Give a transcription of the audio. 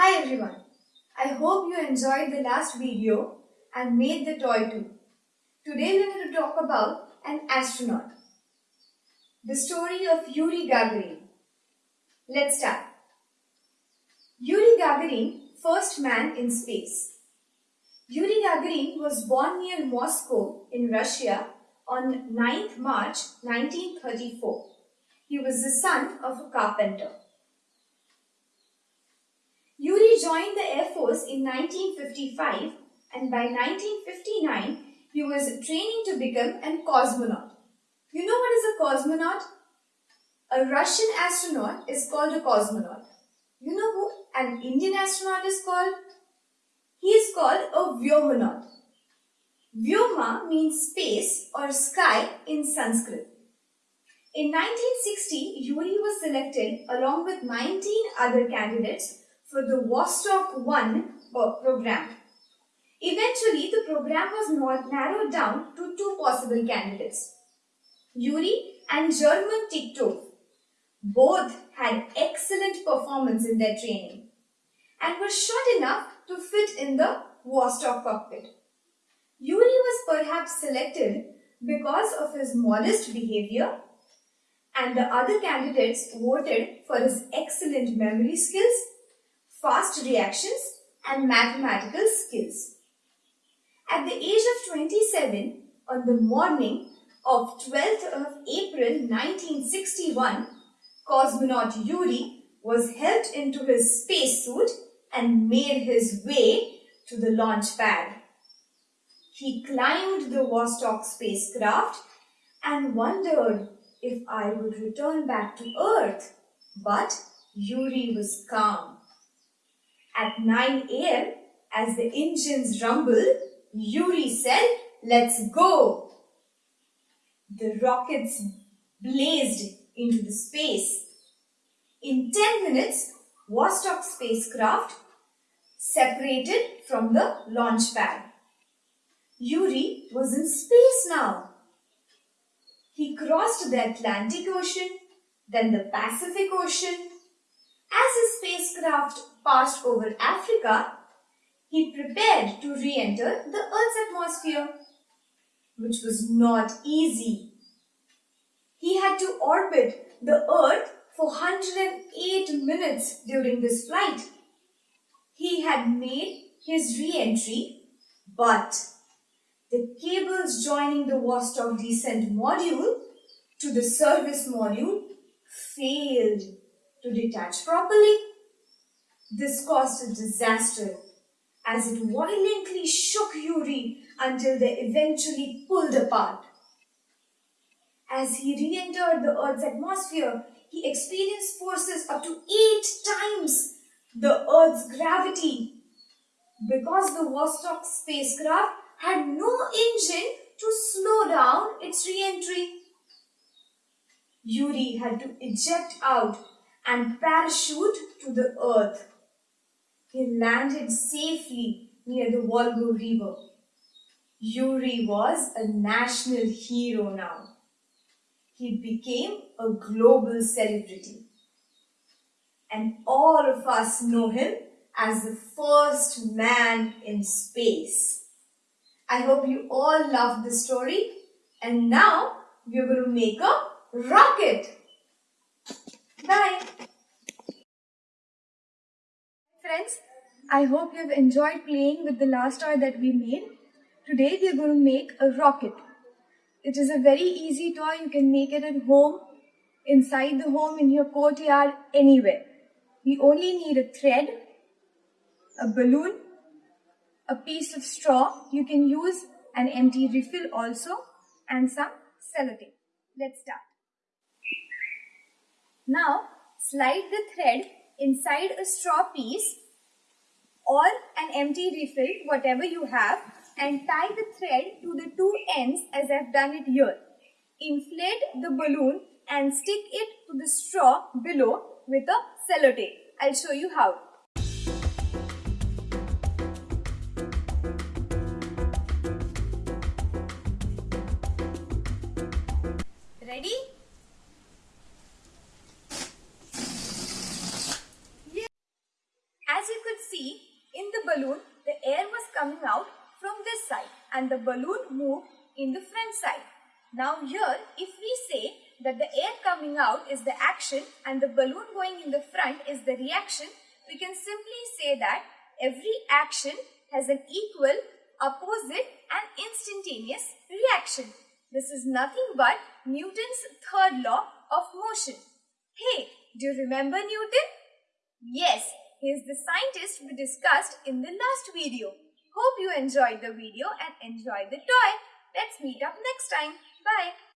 Hi everyone. I hope you enjoyed the last video and made the toy too. Today we're going to talk about an astronaut. The story of Yuri Gagarin. Let's start. Yuri Gagarin, first man in space. Yuri Gagarin was born near Moscow in Russia on 9th March 1934. He was the son of a carpenter. Yuri joined the Air Force in 1955 and by 1959 he was training to become a cosmonaut. You know what is a cosmonaut? A Russian astronaut is called a cosmonaut. You know who an Indian astronaut is called? He is called a Vyomonaut. Vyoma means space or sky in Sanskrit. In 1960, Yuri was selected along with 19 other candidates for the Vostok 1 program. Eventually, the program was narrowed down to two possible candidates, Yuri and German Titov. Both had excellent performance in their training and were short enough to fit in the Vostok cockpit. Yuri was perhaps selected because of his modest behavior and the other candidates voted for his excellent memory skills, fast reactions and mathematical skills. At the age of 27, on the morning of 12th of April 1961, cosmonaut Yuri was helped into his spacesuit and made his way to the launch pad. He climbed the Vostok spacecraft and wondered if I would return back to Earth. But Yuri was calm. At 9 a.m., as the engines rumbled, Yuri said, let's go. The rockets blazed into the space. In 10 minutes, Vostok spacecraft separated from the launch pad. Yuri was in space now. He crossed the Atlantic Ocean, then the Pacific Ocean. As his spacecraft passed over Africa, he prepared to re-enter the Earth's atmosphere, which was not easy. He had to orbit the Earth for 108 minutes during this flight. He had made his re-entry, but the cables joining the Vostok descent module to the service module failed to detach properly. This caused a disaster as it violently shook Yuri until they eventually pulled apart. As he re-entered the Earth's atmosphere, he experienced forces up to eight times the Earth's gravity. Because the Vostok spacecraft had no engine to slow down its re-entry. Yuri had to eject out and parachute to the earth. He landed safely near the Volga River. Yuri was a national hero now. He became a global celebrity. And all of us know him as the first man in space. I hope you all loved the story. And now we're going to make a rocket. Bye. Friends, I hope you've enjoyed playing with the last toy that we made. Today we're going to make a rocket. It is a very easy toy. You can make it at home, inside the home, in your courtyard, anywhere. We only need a thread, a balloon, a piece of straw. You can use an empty refill also and some sellotape. Let's start. Now slide the thread inside a straw piece or an empty refill, whatever you have and tie the thread to the two ends as I've done it here. Inflate the balloon and stick it to the straw below with a sellotape. I'll show you how. Ready? As you could balloon, the air was coming out from this side and the balloon moved in the front side. Now here, if we say that the air coming out is the action and the balloon going in the front is the reaction, we can simply say that every action has an equal, opposite and instantaneous reaction. This is nothing but Newton's third law of motion. Hey, do you remember Newton? Yes, he is the scientist we discussed in the last video. Hope you enjoyed the video and enjoy the toy. Let's meet up next time. Bye.